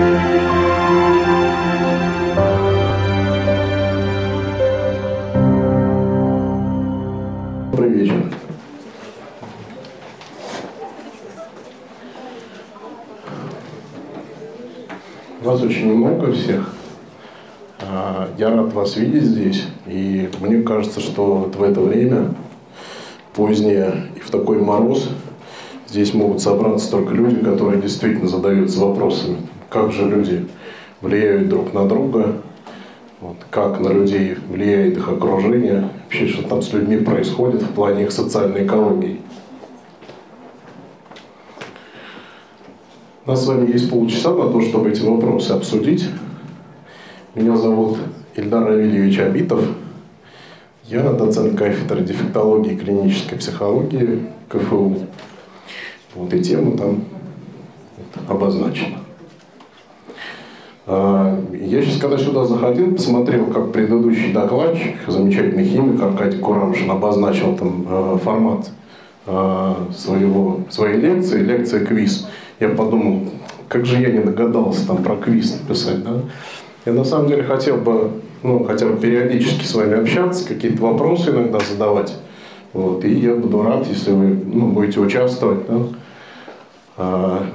Добрый. Вас очень много всех. А, Я рад вас видеть здесь. И мне кажется, что вот в это время, позднее и в такой мороз, здесь могут собраться только люди, которые действительно задаются вопросами, как же люди влияют друг на друга, вот, как на людей влияет их окружение, вообще что там с людьми происходит в плане их социальной экологии. У нас с вами есть полчаса на то, чтобы эти вопросы обсудить. Меня зовут Ильдар Равильевич Абитов. Я доцент кафедры дефектологии и клинической психологии КФУ. Вот и тема там обозначена. А, Я сейчас, когда сюда заходил, посмотрел, как предыдущий докладчик, замечательный химик Аркадий Курамшин, обозначил там э, формат э, своего, своей лекции, лекция квиз. Я подумал, как же я не догадался там про квиз написать, да? Я на самом деле хотел бы, ну, хотя бы периодически с вами общаться, какие-то вопросы иногда задавать. Вот, и я буду рад, если вы ну, будете участвовать. Да? А,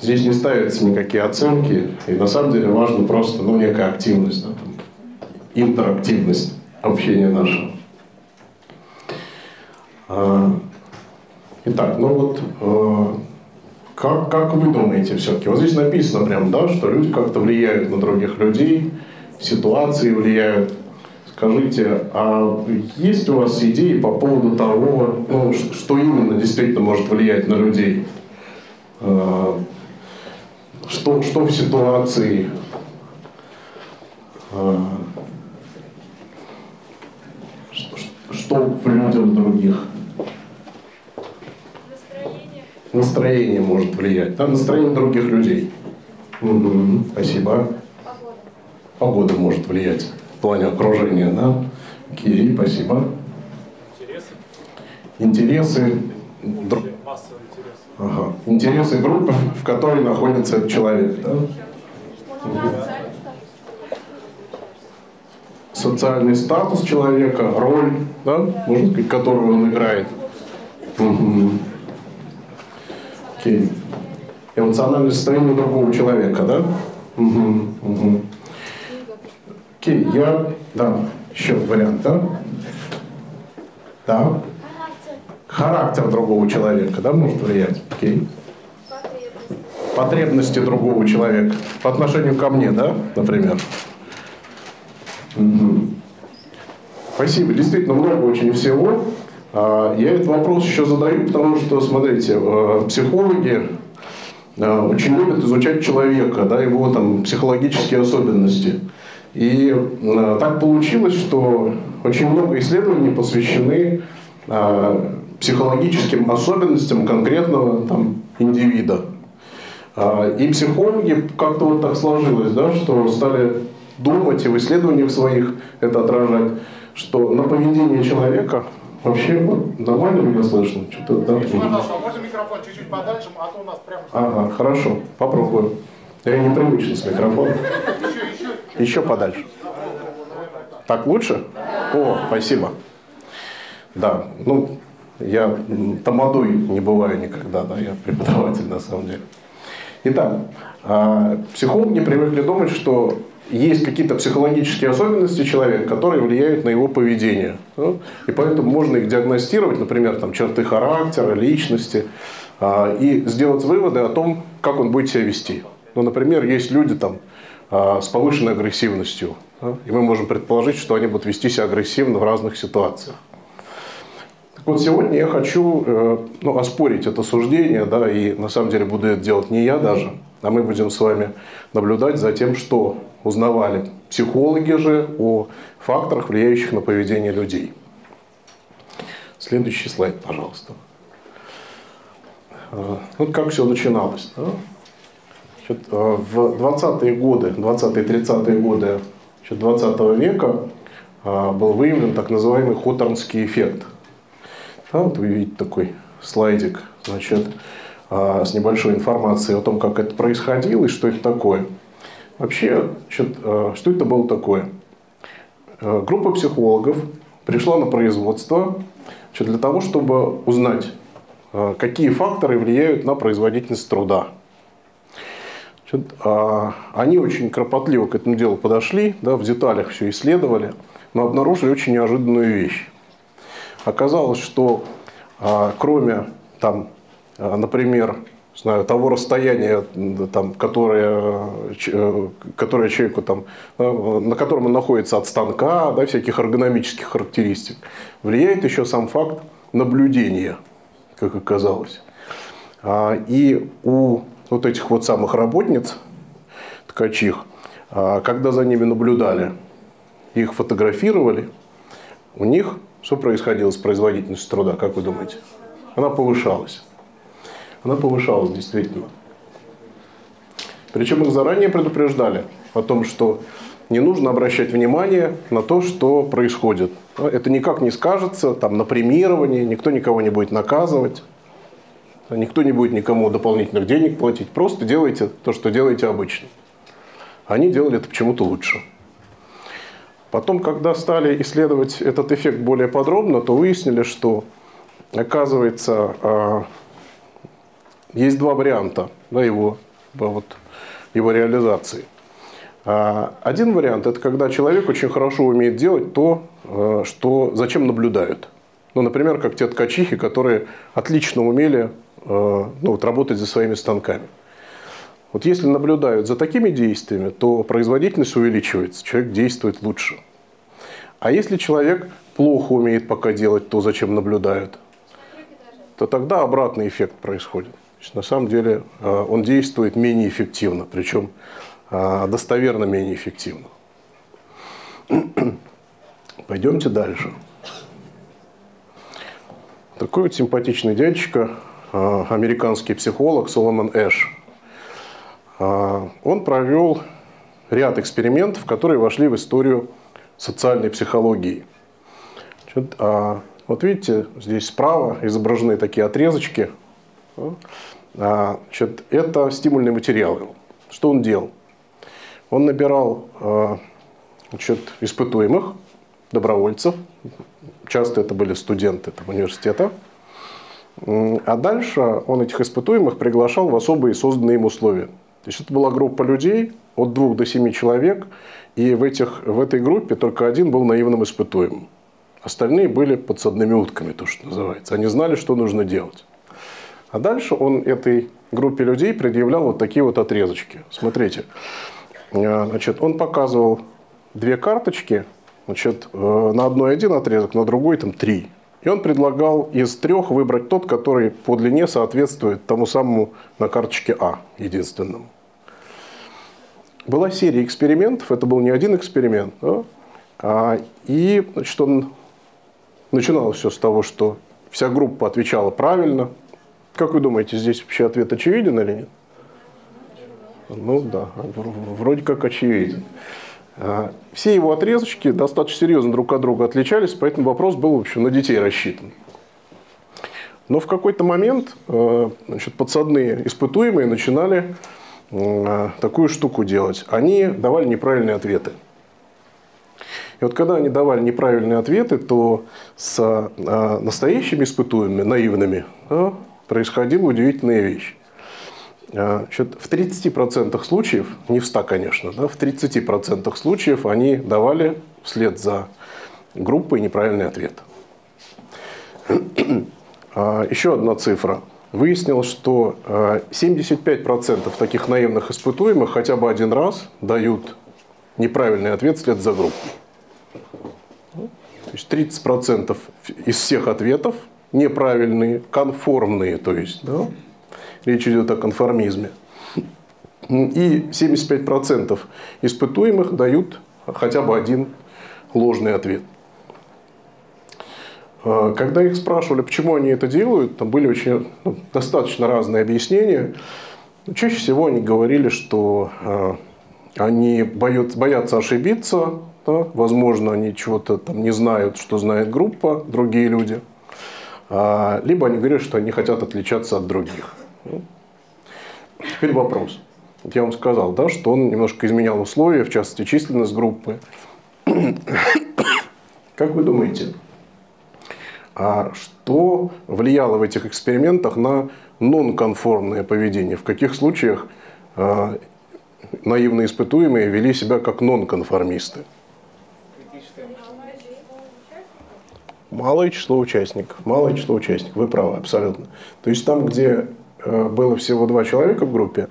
Здесь не ставятся никакие оценки, и на самом деле важно просто ну, некая активность, да, там, интерактивность общения нашего. А, Итак, ну вот э, как, как вы думаете все-таки? Вот здесь написано прям, да, что люди как-то влияют на других людей, ситуации влияют. Скажите, а есть у вас идеи по поводу того, ну, что именно действительно может влиять на людей? Э, Что, что в ситуации э, что, в людях других? Настроение может влиять. Да, настроение других людей. Мгм, Спасибо. Погода может влиять в плане окружения, да? Окей, спасибо. Интересы, Интересы, дру- массовый интерес. Ага. интересы группы, в которой находится этот человек, да? Социальный статус человека, роль, да, можно сказать, которую он играет. Мгм. Окей. Эмоциональное состояние другого человека, да? Мгм, мгм. Окей, я, да, еще вариант, да? Да. Характер другого человека, да, может влиять? Окей. Потребности другого человека по отношению ко мне, да, например? Мгм. Спасибо. Действительно, много очень всего. А, Я этот вопрос еще задаю, потому что, смотрите, э, психологи э, очень любят изучать человека, да, его там психологические особенности. И э, так получилось, что очень много исследований посвящены э, психологическим особенностям конкретного там, индивида. А, И психологи как-то вот так сложилось, да, что стали думать и в исследованиях своих это отражать, что на поведение человека вообще вот, нормально меня слышно? Что-то, да? Пожалуйста, а можно микрофон чуть-чуть подальше, а то у нас прям... Ага, хорошо, попробую. Я непривычен с микрофоном. Еще подальше. Так лучше? О, спасибо. Да, ну, я тамадой не бываю никогда, да, я преподаватель на самом деле. Итак, а, психологи привыкли думать, что есть какие-то психологические особенности человека, которые влияют на его поведение. да, И поэтому можно их диагностировать, например, там, черты характера, личности, а, и сделать выводы о том, как он будет себя вести. Ну, например, есть люди там, а, с повышенной агрессивностью, и мы можем предположить, что они будут вести себя агрессивно в разных ситуациях. Вот, сегодня я хочу э, ну, оспорить это суждение, да, и на самом деле буду это делать не я даже, а мы будем с вами наблюдать за тем, что узнавали психологи же о факторах, влияющих на поведение людей. Следующий слайд, пожалуйста. Э, Вот как все начиналось. да? Значит, э, в 20-е годы, 20-30-е годы значит, 20 века был выявлен так называемый Хоторнский эффект. Да, вот вы видите такой слайдик. Значит, а, с небольшой информацией о том, как это происходило и что это такое. Вообще, значит, а, что это было такое? А, группа психологов пришла на производство значит, для того, чтобы узнать, какие факторы влияют на производительность труда. Значит, они очень кропотливо к этому делу подошли, да, в деталях все исследовали, но обнаружили очень неожиданную вещь. Оказалось, что кроме там, Э, например, знаю, того расстояния, там, которое, э, которое человеку, там, на котором он находится от станка, да, всяких эргономических характеристик, влияет еще сам факт наблюдения, как оказалось. А, и у вот этих вот самых работниц, ткачих, а, когда за ними наблюдали, их фотографировали, у них что происходило с производительностью труда, как вы думаете? Она повышалась она повышалась действительно. Причем их заранее предупреждали о том, что не нужно обращать внимание на то, что происходит. Это никак не скажется там, на премировании, никто никого не будет наказывать, никто не будет никому дополнительных денег платить. Просто делайте то, что делаете обычно. Они делали это почему-то лучше. Потом, когда стали исследовать этот эффект более подробно, то выяснили, что, оказывается, а, есть два варианта да, его, вот, его реализации. А, один вариант – это когда человек очень хорошо умеет делать то, э, что, зачем наблюдают. Ну, например, как те ткачихи, которые отлично умели ну, вот, работать за своими станками. Вот если наблюдают за такими действиями, то производительность увеличивается, человек действует лучше. А если человек плохо умеет пока делать то, зачем наблюдают, то тогда обратный эффект происходит есть, на самом деле э, он действует менее эффективно, причем э, достоверно менее эффективно. Пойдемте дальше. Такой вот симпатичный дядечка, э, американский психолог Соломон Эш. Он провел ряд экспериментов, которые вошли в историю социальной психологии. Вот видите, здесь справа изображены такие отрезочки а, значит, это стимульный материал. Что он делал? Он набирал а, значит, испытуемых, добровольцев, часто это были студенты там, университета, а дальше он этих испытуемых приглашал в особые созданные им условия. То есть это была группа людей от двух до семи человек, и в, этих, в этой группе только один был наивным испытуемым. Остальные были подсадными утками, то, что называется. Они знали, что нужно делать. А дальше он этой группе людей предъявлял вот такие вот отрезочки. Смотрите, э, значит, он показывал две карточки, значит, э, на одной один отрезок, на другой там три. И он предлагал из трех выбрать тот, который по длине соответствует тому самому на карточке А, единственному. Была серия экспериментов, это был не один эксперимент. Да? А, и значит, он начиналось все с того, что вся группа отвечала правильно, как вы думаете, здесь вообще ответ очевиден или нет? Ну да, вроде как очевиден. А, все его отрезочки достаточно серьезно друг от друга отличались, поэтому вопрос был вообще на детей рассчитан. Но в какой-то момент э, значит, подсадные испытуемые начинали э, такую штуку делать. Они давали неправильные ответы. И вот когда они давали неправильные ответы, то с настоящими испытуемыми, наивными, происходила удивительная вещь. А, в 30% случаев, не в 100, конечно, да, в 30% случаев они давали вслед за группой неправильный ответ. А, еще одна цифра. Выяснилось, что 75% а, таких наивных испытуемых хотя бы один раз дают неправильный ответ вслед за группой. То есть 30% из всех ответов неправильные, конформные, то есть, да? Речь идет о конформизме. И 75% испытуемых дают хотя бы один ложный ответ. А, когда их спрашивали, почему они это делают, там были очень ну, достаточно разные объяснения. Чаще всего они говорили, что э, они боят, боятся ошибиться, да? возможно, они чего-то там не знают, что знает группа, другие люди – а, либо они говорят, что они хотят отличаться от других. Ну, теперь вопрос. Вот я вам сказал, да, что он немножко изменял условия, в частности, численность группы. Как вы думаете, а что влияло в этих экспериментах на нонконформное поведение? В каких случаях а, наивные испытуемые вели себя как нонконформисты? Малое число участников. Малое число участников. Вы правы, абсолютно. То есть там, где э, было всего два человека в группе,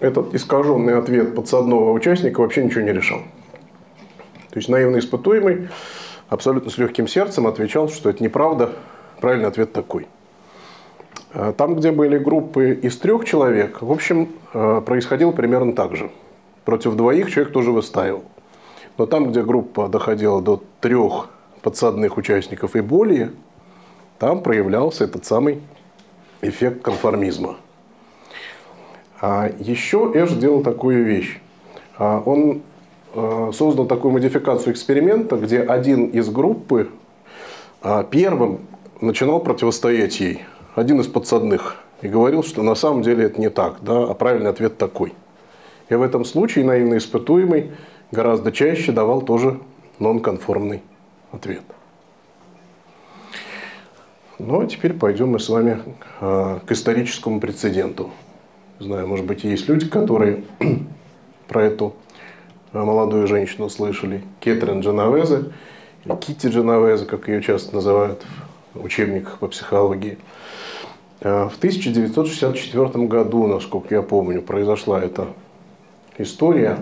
этот искаженный ответ подсадного участника вообще ничего не решал. То есть наивный испытуемый абсолютно с легким сердцем отвечал, что это неправда, правильный ответ такой. А там, где были группы из трех человек, в общем, э, происходило примерно так же. Против двоих человек тоже выстаивал. Но там, где группа доходила до трех подсадных участников и более, там проявлялся этот самый эффект конформизма. А еще Эш сделал такую вещь. А он э, создал такую модификацию эксперимента, где один из группы а, первым начинал противостоять ей, один из подсадных, и говорил, что на самом деле это не так, да, а правильный ответ такой. И в этом случае наивный испытуемый гораздо чаще давал тоже нонконформный ответ. Ну а теперь пойдем мы с вами э, к историческому прецеденту. Знаю, может быть, есть люди, которые про эту э, молодую женщину слышали. Кетрин Дженовезе, Кити Дженовезе, как ее часто называют в учебниках по психологии. Э, в 1964 году, насколько я помню, произошла эта история.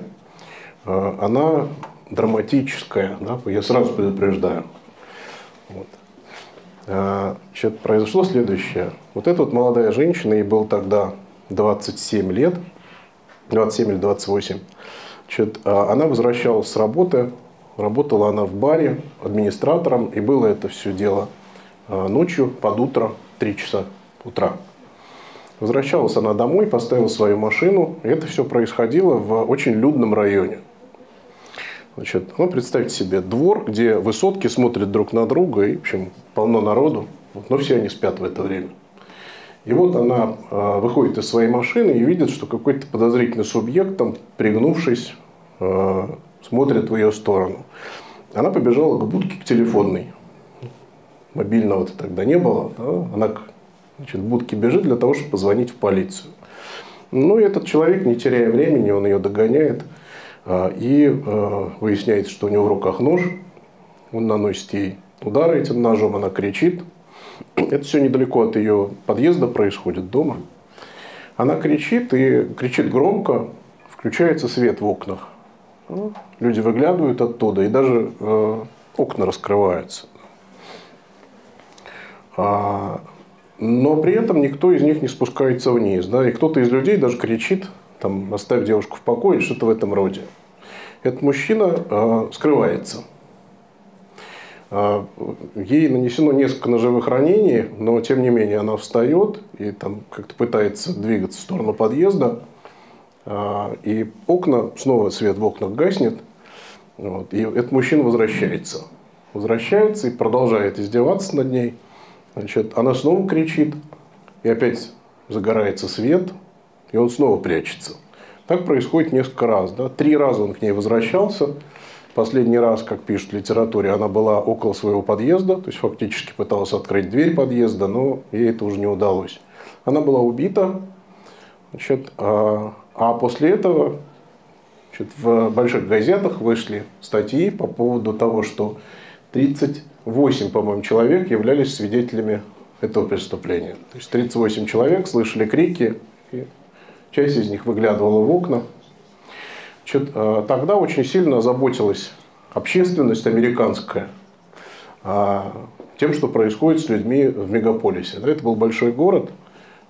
Она драматическая, да, я сразу предупреждаю. Вот. Значит, произошло следующее. Вот эта вот молодая женщина, ей был тогда 27 лет, 27 или 28, значит, она возвращалась с работы, работала она в баре администратором, и было это все дело а, ночью, под утро, 3 часа утра. Возвращалась она домой, поставила свою машину, и это все происходило в очень людном районе. Значит, ну, представьте себе двор, где высотки смотрят друг на друга, и, в общем, полно народу, но все они спят в это время. И вот она а, выходит из своей машины и видит, что какой-то подозрительный субъект, там, пригнувшись, а, смотрит в ее сторону. Она побежала к будке к телефонной. Мобильного-то тогда не было. Да? Она значит, к будке бежит для того, чтобы позвонить в полицию. Ну, и этот человек, не теряя времени, он ее догоняет и выясняется, что у него в руках нож. Он наносит ей удары этим ножом, она кричит, это все недалеко от ее подъезда происходит, дома. Она кричит и кричит громко, включается свет в окнах. Ну, люди выглядывают оттуда, и даже э, окна раскрываются. А, но при этом никто из них не спускается вниз. Да? И кто-то из людей даже кричит, там, оставь девушку в покое, что-то в этом роде. Этот мужчина э, скрывается. А, ей нанесено несколько ножевых ранений, но тем не менее она встает и там как-то пытается двигаться в сторону подъезда. А, и окна, снова свет в окнах гаснет. Вот, и этот мужчина возвращается. Возвращается и продолжает издеваться над ней. Значит, она снова кричит, и опять загорается свет, и он снова прячется. Так происходит несколько раз. Да? Три раза он к ней возвращался, Последний раз, как пишут в литературе, она была около своего подъезда, то есть фактически пыталась открыть дверь подъезда, но ей это уже не удалось. Она была убита, значит, а, а после этого значит, в больших газетах вышли статьи по поводу того, что 38, по-моему, человек являлись свидетелями этого преступления. То есть 38 человек слышали крики, и часть из них выглядывала в окна, Э, тогда очень сильно озаботилась общественность американская а, тем, что происходит с людьми в мегаполисе. Это был большой город,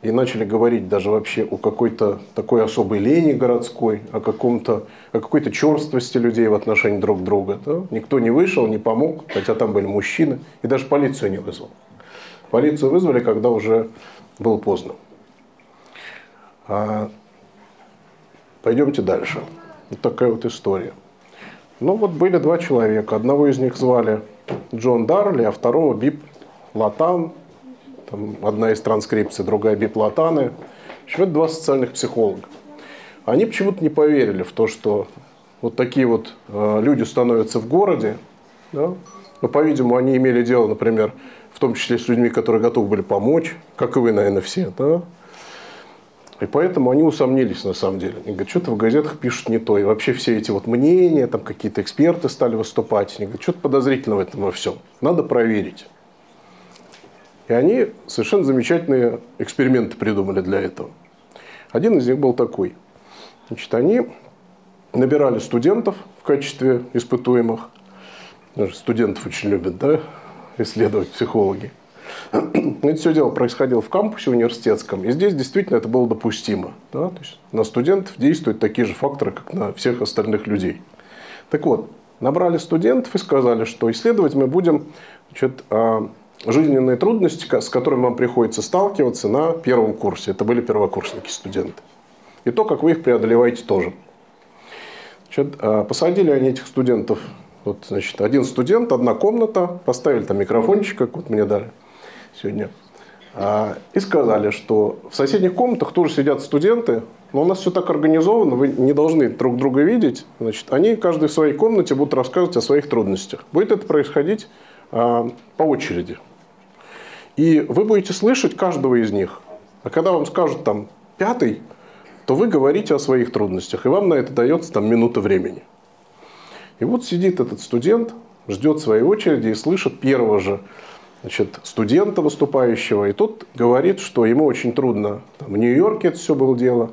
и начали говорить даже вообще о какой-то такой особой лени городской, о, каком-то, о какой-то черствости людей в отношении друг друга. Да? Никто не вышел, не помог, хотя там были мужчины, и даже полицию не вызвал. Полицию вызвали, когда уже было поздно. А, пойдемте дальше. Вот такая вот история. Ну вот были два человека. Одного из них звали Джон Дарли, а второго Бип Латан. там одна из транскрипций, другая биплатаны. В общем, это два социальных психолога. Они почему-то не поверили в то, что вот такие вот э, люди становятся в городе, да? но, по-видимому, они имели дело, например, в том числе с людьми, которые готовы были помочь, как и вы, наверное, все, да? И поэтому они усомнились на самом деле. Они говорят, что-то в газетах пишут не то. И вообще все эти вот мнения, там какие-то эксперты стали выступать. Они говорят, что-то подозрительно в этом во всем. Надо проверить. И они совершенно замечательные эксперименты придумали для этого. Один из них был такой. Значит, они набирали студентов в качестве испытуемых. Студентов очень любят, да, исследовать психологи. Это все дело происходило в кампусе университетском, и здесь действительно это было допустимо. Да? То есть на студентов действуют такие же факторы, как на всех остальных людей. Так вот, набрали студентов и сказали, что исследовать мы будем значит, а, жизненные трудности, с которыми вам приходится сталкиваться на первом курсе. Это были первокурсники, студенты. И то, как вы их преодолеваете тоже. Значит, а, посадили они этих студентов. Вот, значит, один студент, одна комната, поставили там микрофончик, как вот мне дали сегодня. А, и сказали, что в соседних комнатах тоже сидят студенты, но у нас все так организовано, вы не должны друг друга видеть. Значит, они каждый в своей комнате будут рассказывать о своих трудностях. Будет это происходить а, по очереди. И вы будете слышать каждого из них. А когда вам скажут там пятый, то вы говорите о своих трудностях, и вам на это дается там минута времени. И вот сидит этот студент, ждет своей очереди и слышит первого же значит, студента выступающего. И тот говорит, что ему очень трудно. Там, в Нью-Йорке это все было дело.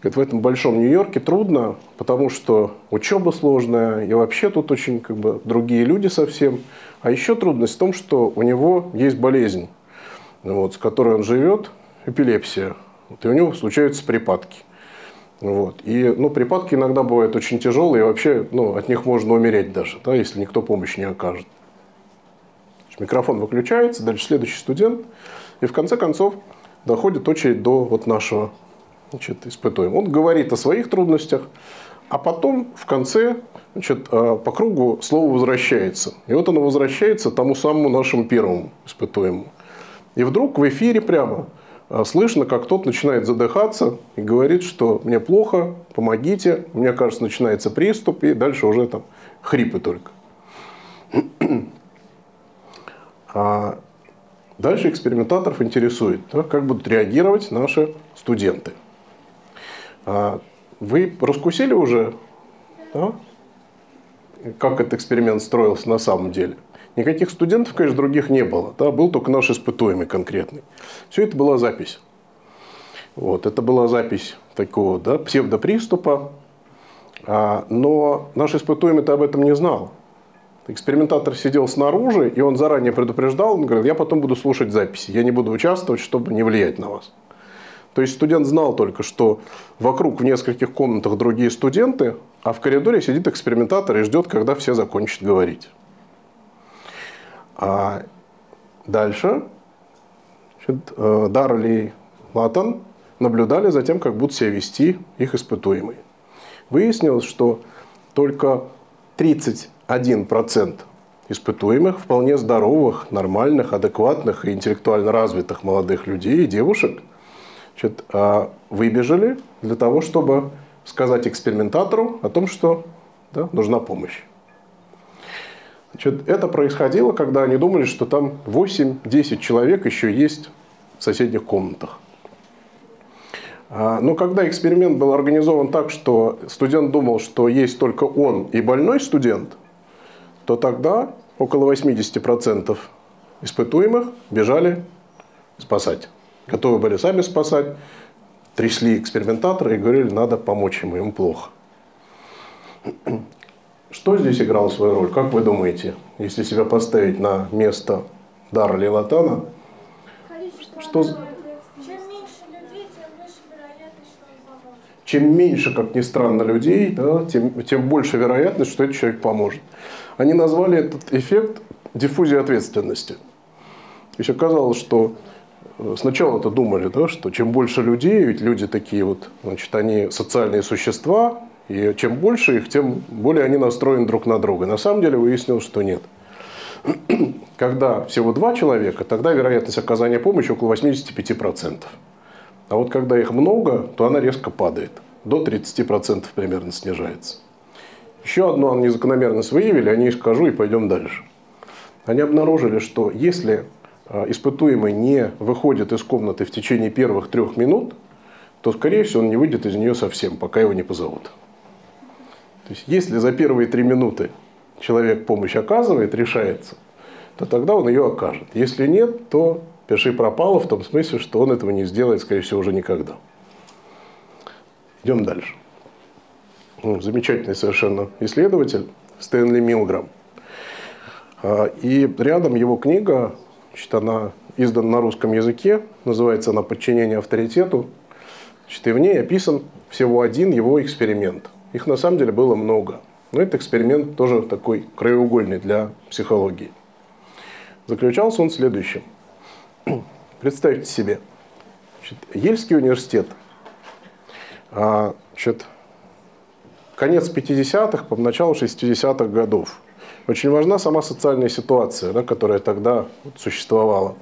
Говорит, в этом большом Нью-Йорке трудно, потому что учеба сложная, и вообще тут очень как бы, другие люди совсем. А еще трудность в том, что у него есть болезнь, вот, с которой он живет, эпилепсия. Вот, и у него случаются припадки. Вот. И ну, припадки иногда бывают очень тяжелые, и вообще ну, от них можно умереть даже, да, если никто помощь не окажет. Микрофон выключается, дальше следующий студент, и в конце концов доходит очередь до вот нашего значит, испытуемого. Он говорит о своих трудностях, а потом в конце значит, э, по кругу слово возвращается. И вот оно возвращается тому самому нашему первому испытуемому. И вдруг в эфире прямо э, слышно, как тот начинает задыхаться и говорит, что мне плохо, помогите, мне кажется, начинается приступ, и дальше уже там хрипы только. А дальше экспериментаторов интересует, как будут реагировать наши студенты. А вы раскусили уже, да, как этот эксперимент строился на самом деле? Никаких студентов, конечно, других не было. Да, был только наш испытуемый конкретный. Все это была запись. Вот, это была запись такого да, псевдоприступа. А, но наш испытуемый-то об этом не знал. Экспериментатор сидел снаружи, и он заранее предупреждал, он говорил, я потом буду слушать записи, я не буду участвовать, чтобы не влиять на вас. То есть студент знал только, что вокруг в нескольких комнатах другие студенты, а в коридоре сидит экспериментатор и ждет, когда все закончат говорить. А дальше значит, э, Дарли Латан наблюдали за тем, как будут себя вести их испытуемые. Выяснилось, что только 31% испытуемых вполне здоровых, нормальных, адекватных и интеллектуально развитых молодых людей и девушек значит, а, выбежали для того, чтобы сказать экспериментатору о том, что да, нужна помощь. Значит, это происходило, когда они думали, что там 8-10 человек еще есть в соседних комнатах. А, но когда эксперимент был организован так, что студент думал, что есть только он и больной студент, то тогда около 80% испытуемых бежали спасать. Готовы были сами спасать, трясли экспериментатора и говорили, надо помочь ему, ему плохо. Что здесь играло свою роль? Как вы думаете, если себя поставить на место Дарли Латана? Что, чем меньше, как ни странно, людей, да, тем, тем больше вероятность, что этот человек поможет. Они назвали этот эффект диффузией ответственности. То есть оказалось, что э, сначала это думали, да, что чем больше людей, ведь люди такие вот, значит, они социальные существа, и чем больше их, тем более они настроены друг на друга. На самом деле выяснилось, что нет. Когда всего два человека, тогда вероятность оказания помощи около 85%. А вот когда их много, то она резко падает. До 30% примерно снижается. Еще одну незакономерность выявили, о ней скажу и пойдем дальше. Они обнаружили, что если а, испытуемый не выходит из комнаты в течение первых трех минут, то, скорее всего, он не выйдет из нее совсем, пока его не позовут. То есть, если за первые три минуты человек помощь оказывает, решается, то тогда он ее окажет. Если нет, то пиши пропало в том смысле, что он этого не сделает, скорее всего, уже никогда. Идем дальше. Ну, замечательный совершенно исследователь Стэнли Милграм. А, и рядом его книга, значит, она издана на русском языке, называется она «Подчинение авторитету». Значит, и в ней описан всего один его эксперимент. Их на самом деле было много. Но этот эксперимент тоже такой краеугольный для психологии. Заключался он в следующем. Представьте себе, значит, Ельский университет, а, значит, конец 50-х, по началу 60-х годов. Очень важна сама социальная ситуация, да, которая тогда вот существовала.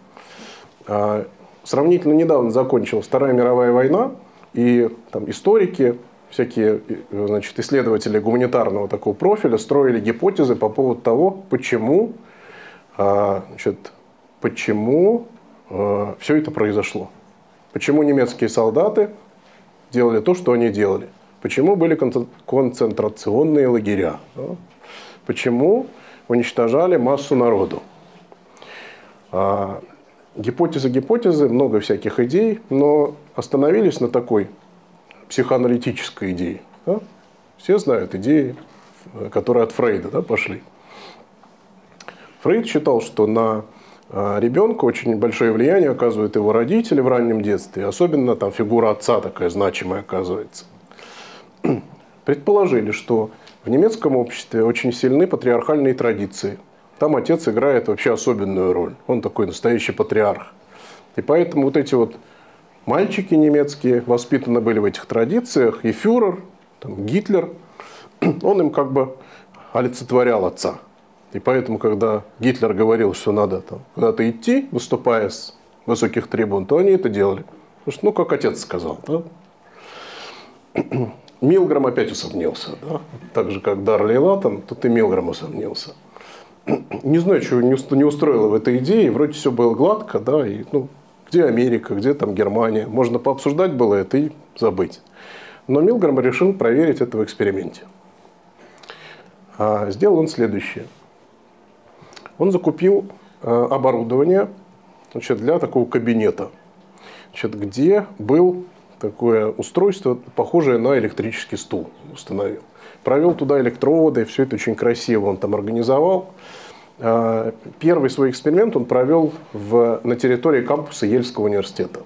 А, сравнительно недавно закончилась Вторая мировая война, и там историки, всякие значит, исследователи гуманитарного такого профиля строили гипотезы по поводу того, почему, а, значит, почему а, все это произошло. Почему немецкие солдаты делали то, что они делали. Почему были концентрационные лагеря. Почему уничтожали массу народу. А, гипотезы, гипотезы, много всяких идей, но остановились на такой психоаналитической идее. Да? Все знают идеи, которые от Фрейда да, пошли. Фрейд считал, что на а, ребенка очень большое влияние оказывают его родители в раннем детстве, особенно там фигура отца такая значимая оказывается. Предположили, что в немецком обществе очень сильны патриархальные традиции. Там отец играет вообще особенную роль. Он такой настоящий патриарх. И поэтому вот эти вот мальчики немецкие воспитаны были в этих традициях, и фюрер, там, Гитлер, он им как бы олицетворял отца. И поэтому, когда Гитлер говорил, что надо там, куда-то идти, выступая с высоких трибун, то они это делали. Потому что, ну, как отец сказал. Да? Милграм опять усомнился. Да? Так же, как Дарли Латон, тут и Милграм усомнился. Не знаю, чего не устроило в этой идее. Вроде все было гладко, да, и ну, где Америка, где там Германия. Можно пообсуждать было это и забыть. Но Милграм решил проверить это в эксперименте. А сделал он следующее. Он закупил э, оборудование значит, для такого кабинета, значит, где был такое устройство, похожее на электрический стул, установил. Провел туда электроводы, все это очень красиво он там организовал. А, первый свой эксперимент он провел в, на территории кампуса Ельского университета.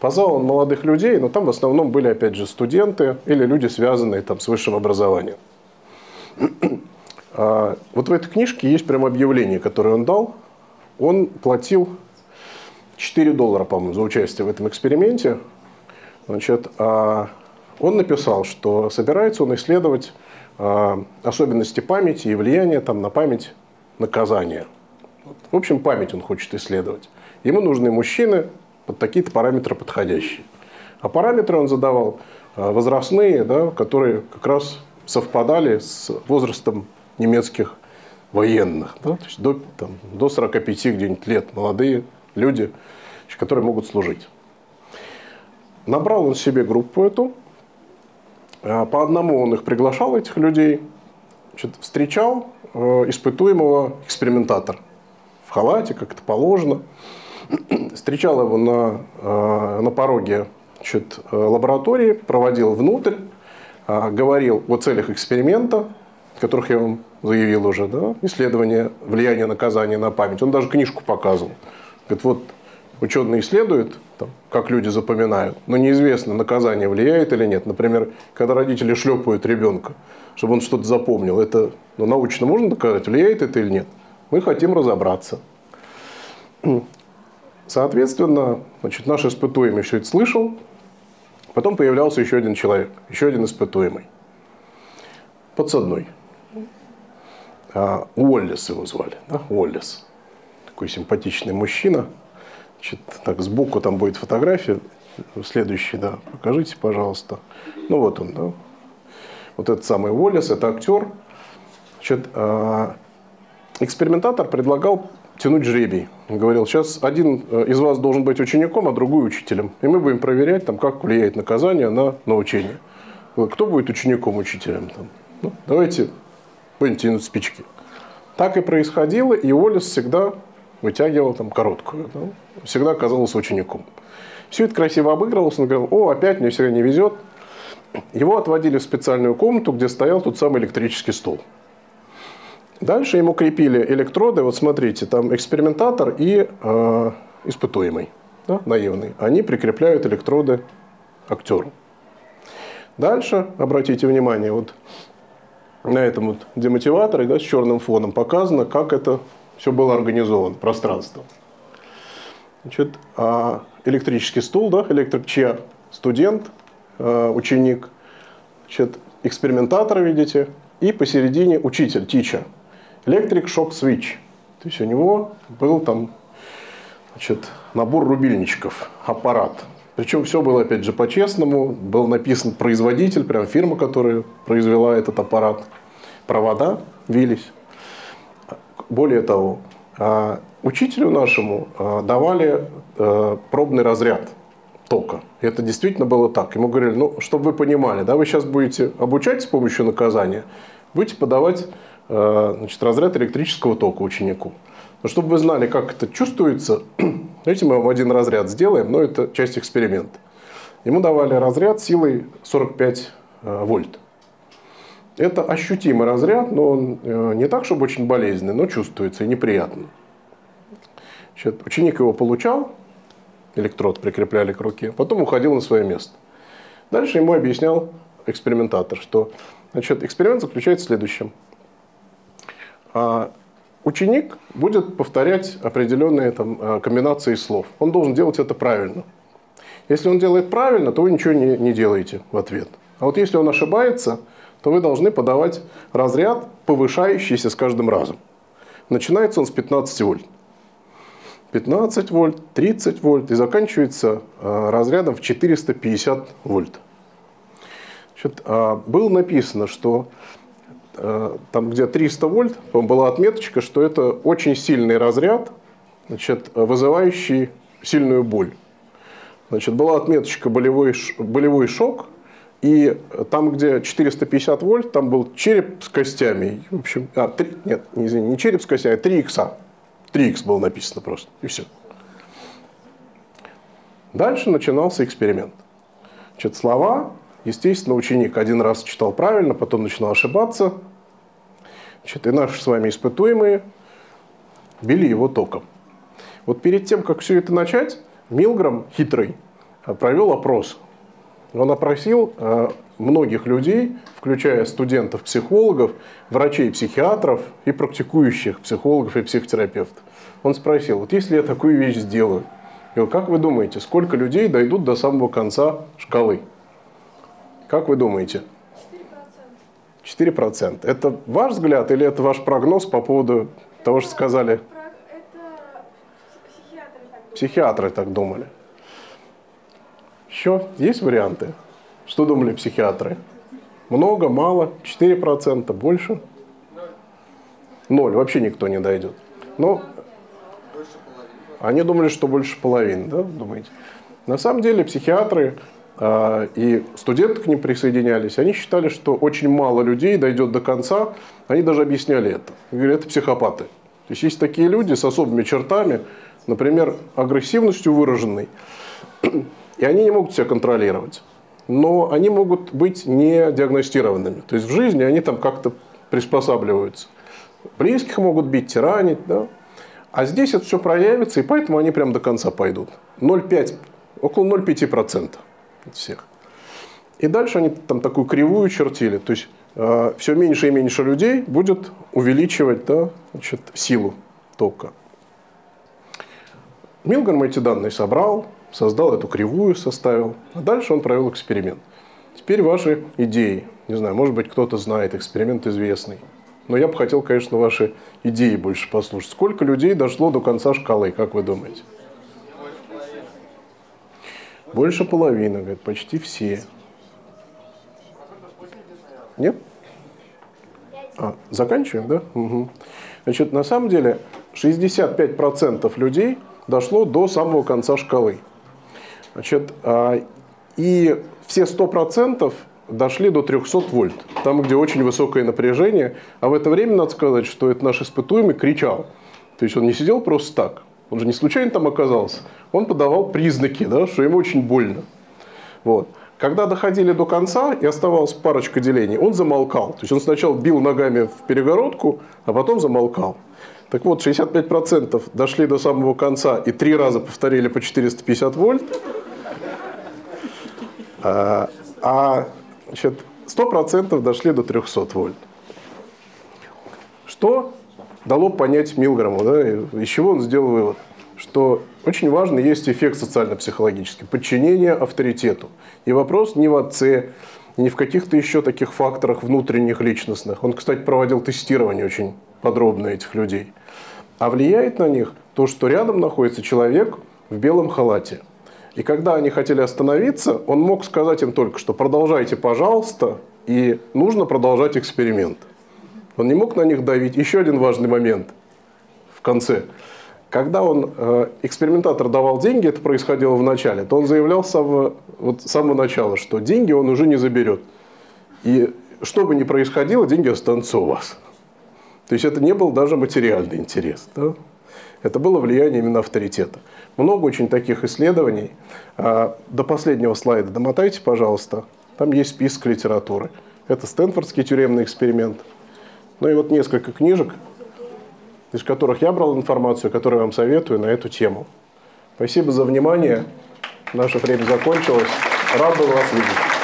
Позвал он молодых людей, но там в основном были, опять же, студенты или люди, связанные там, с высшим образованием. А, вот в этой книжке есть прям объявление, которое он дал. Он платил 4 доллара, по-моему, за участие в этом эксперименте. Значит, а, он написал, что собирается он исследовать а, особенности памяти и влияние там, на память наказания. В общем, память он хочет исследовать. Ему нужны мужчины под такие-то параметры подходящие. А параметры он задавал а, возрастные, да, которые как раз совпадали с возрастом немецких военных. Да, то есть до, там, до 45 где-нибудь лет молодые люди, которые могут служить. Набрал он себе группу эту, а, по одному он их приглашал, этих людей, значит, встречал э, испытуемого экспериментатор в халате, как это положено, встречал его на, э, на пороге значит, э, лаборатории, проводил внутрь, говорил о целях эксперимента, которых я вам заявил уже, да, исследование влияния наказания на память. Он даже книжку показывал. Говорит, вот ученые исследуют, там, как люди запоминают, но неизвестно, наказание влияет или нет. Например, когда родители шлепают ребенка, чтобы он что-то запомнил, это ну, научно можно доказать, влияет это или нет? Мы хотим разобраться. Соответственно, значит, наш испытуемый все это слышал, потом появлялся еще один человек, еще один испытуемый, подсадной. а, Уоллес его звали, да, Уоллес. Такой симпатичный мужчина. Значит, так, сбоку там будет фотография. Следующий, да, покажите, пожалуйста. Ну вот он, да. Вот этот самый Уоллес, это актер. Значит, а, экспериментатор предлагал тянуть жребий. Он говорил, сейчас один э, из вас должен быть учеником, а другой учителем. И мы будем проверять, там, как влияет наказание на научение. Кто будет учеником, учителем? Там? Ну, давайте будем тянуть спички. Так и происходило, и Уоллес всегда вытягивал там короткую. Да? Всегда оказался учеником. Все это красиво обыгрывалось. Он говорил, о, опять мне всегда не везет. Его отводили в специальную комнату, где стоял тот самый электрический стол. Дальше ему крепили электроды. Вот смотрите, там экспериментатор и э, испытуемый, да, наивный. Они прикрепляют электроды актеру. Дальше, обратите внимание, вот на этом вот демотиваторе да, с черным фоном показано, как это все было организовано, пространство. Значит, а электрический стул, да, электричья, студент, э, ученик, значит, экспериментатор, видите, и посередине учитель, teacher. Electric Shock Switch. То есть у него был там значит, набор рубильничков, аппарат. Причем все было, опять же, по-честному. Был написан производитель, прям фирма, которая произвела этот аппарат. Провода вились. Более того, а, учителю нашему а, давали а, пробный разряд тока. Это действительно было так. Ему говорили, ну, чтобы вы понимали, да, вы сейчас будете обучать с помощью наказания, будете подавать значит, разряд электрического тока ученику. Но чтобы вы знали, как это чувствуется, давайте мы вам один разряд сделаем, но это часть эксперимента. Ему давали разряд силой 45 э, вольт. Это ощутимый разряд, но он э, не так, чтобы очень болезненный, но чувствуется и неприятно. Значит, ученик его получал, электрод прикрепляли к руке, потом уходил на свое место. Дальше ему объяснял экспериментатор, что значит, эксперимент заключается в следующем. А, Ученик будет повторять определенные там, э, комбинации слов. Он должен делать это правильно. Если он делает правильно, то вы ничего не, не делаете в ответ. А вот если он ошибается, то вы должны подавать разряд, повышающийся с каждым разом. Начинается он с 15 вольт. 15 вольт, 30 вольт и заканчивается э, разрядом в 450 вольт. Значит, а, было написано, что Э, там где 300 вольт, была отметочка, что это очень сильный разряд, значит, вызывающий сильную боль. Значит, была отметочка болевой, болевой шок, и там, где 450 вольт, там был череп с костями. В общем, а, 3, нет, не, извини, не череп с костями, а 3 икса. 3 икс было написано просто, и все. Дальше начинался эксперимент. Значит, слова Естественно, ученик один раз читал правильно, потом начинал ошибаться. Значит, и наши с вами испытуемые били его током. Вот перед тем, как все это начать, Милграм, хитрый, провел опрос. Он опросил э, многих людей, включая студентов-психологов, врачей-психиатров и практикующих психологов и психотерапевтов. Он спросил, вот если я такую вещь сделаю, как вы думаете, сколько людей дойдут до самого конца шкалы? Как вы думаете? 4%. 4%. Это ваш взгляд или это ваш прогноз по поводу того, что сказали? Это психиатры так думали. Психиатры так думали. Еще есть варианты? Что думали психиатры? Много, мало, 4%, больше? Ноль. Вообще никто не дойдет. Но они думали, что больше половины, да, думаете? На самом деле психиатры а, и студенты к ним присоединялись, они считали, что очень мало людей дойдет до конца, они даже объясняли это. Говорят, это психопаты. То есть есть такие люди с особыми чертами, например, агрессивностью выраженной, и они не могут себя контролировать. Но они могут быть не диагностированными. То есть в жизни они там как-то приспосабливаются. Близких могут бить, тиранить, да? А здесь это все проявится, и поэтому они прям до конца пойдут. 0,5, около 0,5% от всех. И дальше они там такую кривую чертили. То есть э, все меньше и меньше людей будет увеличивать да, значит, силу тока. Милграм эти данные собрал, создал эту кривую, составил. А дальше он провел эксперимент. Теперь ваши идеи. Не знаю, может быть, кто-то знает, эксперимент известный. Но я бы хотел, конечно, ваши идеи больше послушать. Сколько людей дошло до конца шкалы, как вы думаете? Больше половины, говорит, почти все. Нет? А, заканчиваем, да? Угу. Значит, на самом деле 65% людей дошло до самого конца шкалы. Значит, а, и все 100% дошли до 300 вольт, там, где очень высокое напряжение. А в это время, надо сказать, что это наш испытуемый кричал. То есть он не сидел просто так, он же не случайно там оказался. Он подавал признаки, да, что ему очень больно. Вот. Когда доходили до конца и оставалась парочка делений, он замолкал. То есть он сначала бил ногами в перегородку, а потом замолкал. Так вот, 65% дошли до самого конца и три раза повторили по 450 вольт. А, а значит, 100% дошли до 300 вольт. Что дало понять Милграму? Да, из чего он сделал вывод? Что очень важно есть эффект социально-психологический, подчинение авторитету. И вопрос не в отце, не в каких-то еще таких факторах внутренних личностных. Он, кстати, проводил тестирование очень подробно этих людей. А влияет на них то, что рядом находится человек в белом халате. И когда они хотели остановиться, он мог сказать им только, что продолжайте, пожалуйста, и нужно продолжать эксперимент. Он не мог на них давить. Еще один важный момент в конце. Когда он, э, экспериментатор давал деньги, это происходило в начале, то он заявлял с самого, вот, с самого начала, что деньги он уже не заберет. И что бы ни происходило, деньги останутся у вас. То есть это не был даже материальный интерес. Да? Это было влияние именно авторитета. Много очень таких исследований. А, до последнего слайда домотайте, пожалуйста. Там есть список литературы. Это Стэнфордский тюремный эксперимент. Ну и вот несколько книжек, из которых я брал информацию, которую я вам советую на эту тему. Спасибо за внимание. Наше время закончилось. Рад был вас видеть.